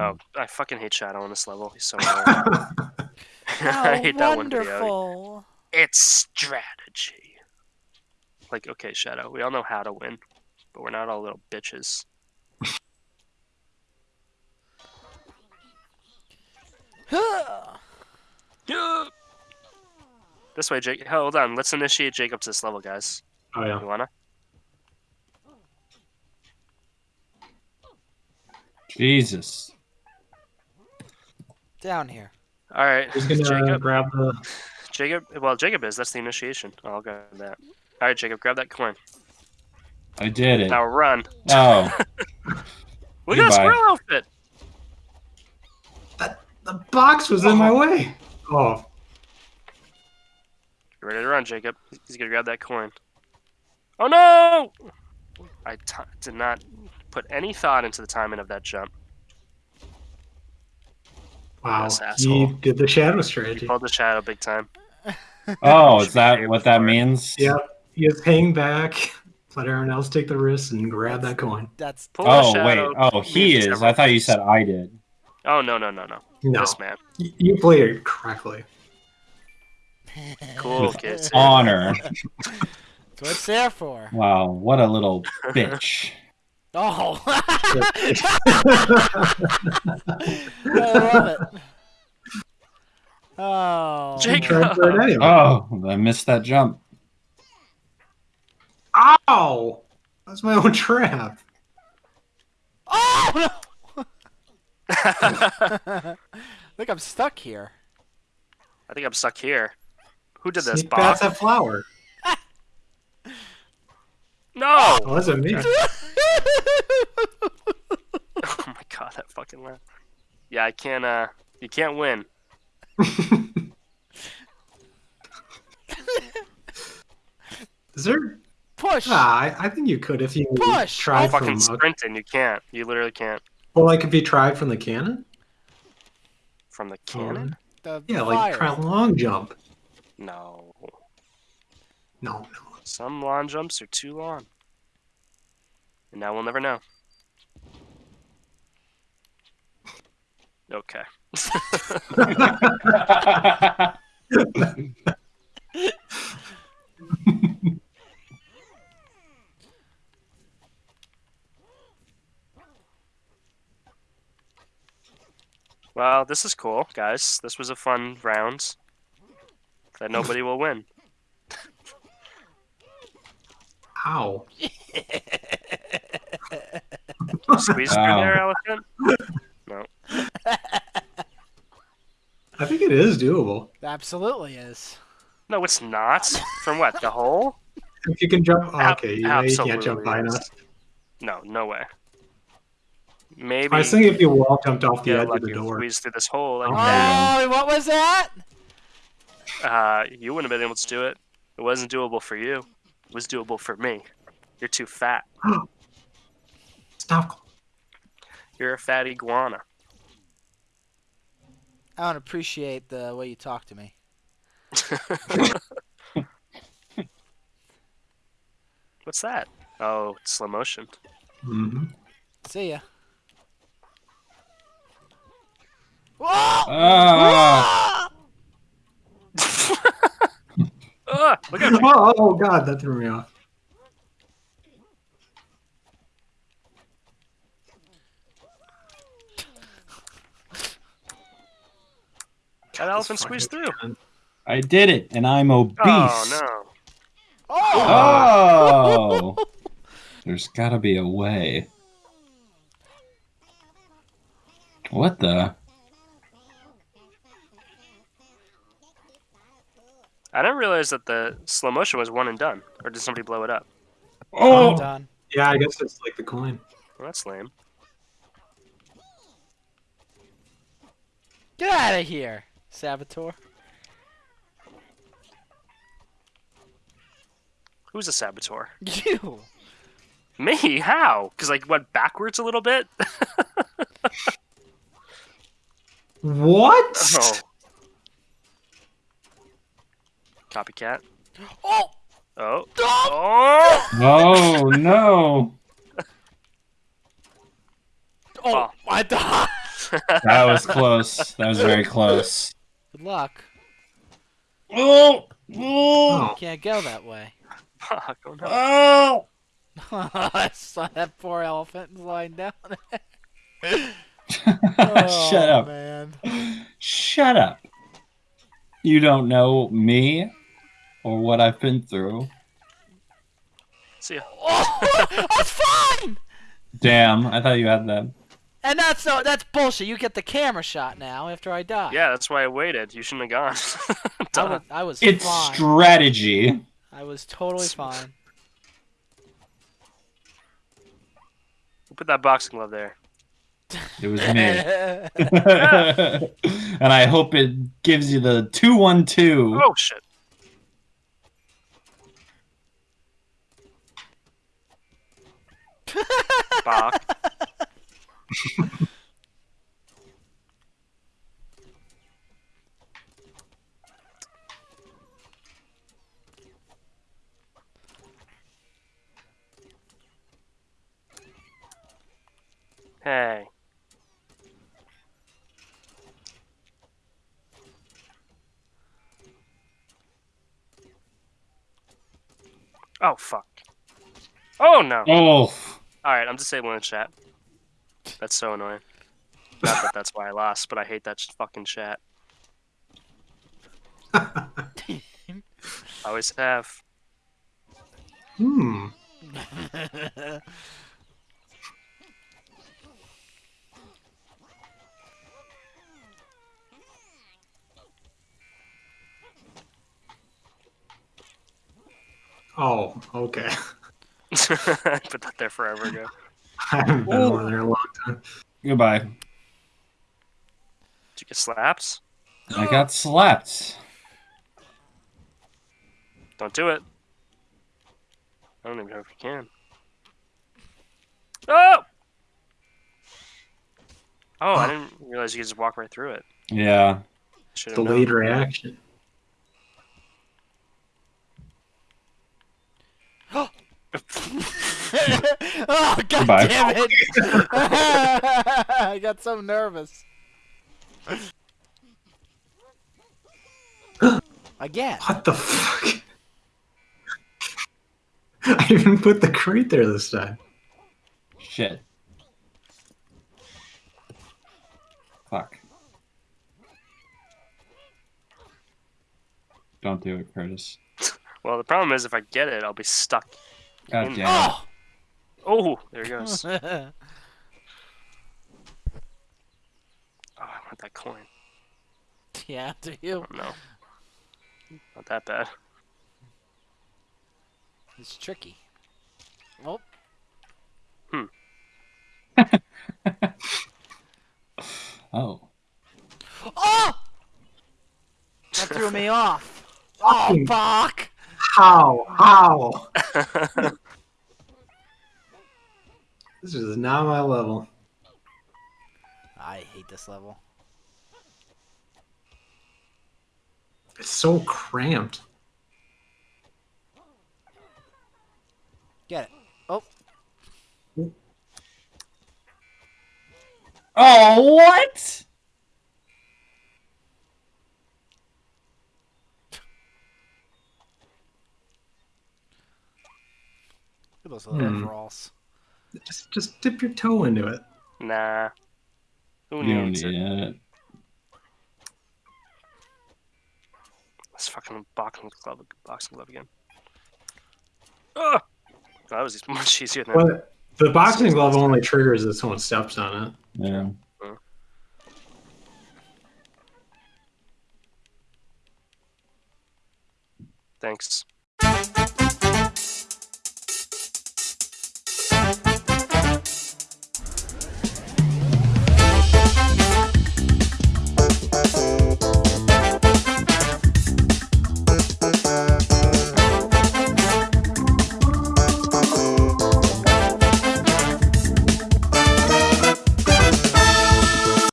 Oh, I fucking hate Shadow on this level. He's so annoying. I hate that one video. wonderful. It's strategy. Like, okay, Shadow, we all know how to win, but we're not all little bitches. This way, Jake. Hold on. Let's initiate Jacob to this level, guys. Oh yeah. You wanna? Jesus. Down here. All right, Who's gonna Jacob. grab the? Jacob. Well, Jacob is. That's the initiation. Oh, I'll grab that. All right, Jacob, grab that coin. I did it. Now run. Oh, Look at that squirrel outfit. That, The box was in my oh. way. Oh, You ready to run, Jacob? He's gonna grab that coin. Oh no! I t- did not put any thought into the timing of that jump. Wow. Yes, he did the shadow He strategy. pulled the shadow big time. oh, is that what that means? Yep. He is hang back. Let everyone else take the risk and grab that coin. That's Pull the Oh wait. Oh, he is. it's I thought you said I did. Oh no no no no! No, This man, you played it correctly. cool With kids. Honor. That's what it's there for. Wow, what a little bitch. Oh. I love it. Oh. Jake- Tried for it anyway. Oh, I missed that jump. Ow! That's my own trap. Oh no! I think I'm stuck here. I think I'm stuck here. Who did this, Sneak Bob? past that flower. No! Oh, that's me. Oh my god, that fucking laugh. Yeah, I can't. Uh, you can't win. Is there? Push. Ah, I, I think you could if you Push! tried Oh, from. Fucking a- sprinting, you can't. You literally can't. well, like if you tried from the cannon. From the cannon? The Yeah, like try a long jump. No. No, no. Some long jumps are too long. And now we'll never know. Okay. Well, this is cool, guys. This was a fun round that nobody will win. Ow. Squeeze through there, elephant. No. I think it is doable. Absolutely is. No, it's not. From what? The hole? If you can jump. Ab- okay, you, know, you can't jump absolutely high enough. No, no way. Maybe. I was thinking if you wall jumped off the get edge of lucky the and door. squeeze through this hole like Oh. that. Oh, what was that? Uh, you wouldn't have been able to do it. It wasn't doable for you. It was doable for me. You're too fat. Stop. You're a fat iguana. I don't appreciate the way you talk to me. What's that? Oh, it's slow motion. hmm See ya. Whoa! Ah. Ah, look at Oh, oh god, that threw me off. That elephant squeezed through. I did it, and I'm obese. Oh no. Oh! Oh. There's gotta be a way. What the? I didn't realize that the slow motion was one and done. Or did somebody blow it up? Oh! Done. Yeah, I guess it's like the coin. Well, that's lame. Get out of here, Saboteur. Who's a saboteur? You. Me? How? Because I went backwards a little bit? What? Oh. Copycat. Oh! Oh. Oh! Oh! No! Oh! Oh. I died. That was close. That was very close. Good luck. Oh! Oh! Can't go that way. Fuck, oh no. Oh! I saw that poor elephant lying down. Shut Oh, up. man. Shut up. You don't know me or what I've been through. See ya. Oh, that's fine. Damn, I thought you had that. And that's no, that's bullshit. You get the camera shot now after I die. Yeah, that's why I waited. You shouldn't have gone. I was, I was It's fine. strategy. I was totally fine. Put that boxing glove there. It was me. and I hope it gives you the 212. Oh shit. Bach. Hey. Oh fuck. Oh no. Oh, Alright, I'm disabling the chat. That's so annoying. Not that that's why I lost, but I hate that sh- fucking chat. Always have. hmm. Oh, okay. I put that there forever ago. I haven't been over there in a long time. goodbye. Did you get slaps? I got slapped. Don't do it. I don't even know if you can. Oh! Oh, I didn't realize you could just walk right through it. Yeah. Should have Delayed known. reaction. oh god Goodbye. damn it! I got so nervous. Again. What the fuck? I even put the crate there this time. Shit. Fuck. Don't do it, Curtis. Well, the problem is if I get it, I'll be stuck. God damn it. Oh! Oh, there he goes. Oh, I want that coin. yeah, do you? Oh, no. Not that bad. It's tricky. Oh, Oh. oh! That threw me off. Oh, fuck! How? How? This is not my level. I hate this level. It's so cramped. Get it. Oh, Oh, what? look at those little Hmm. Overalls. Just just dip your toe into it. Nah. Who You don't needs need it? it. This fucking boxing glove, boxing glove again. Ugh! That was much easier than. But the boxing glove only triggers if someone steps on it. Yeah. Thanks.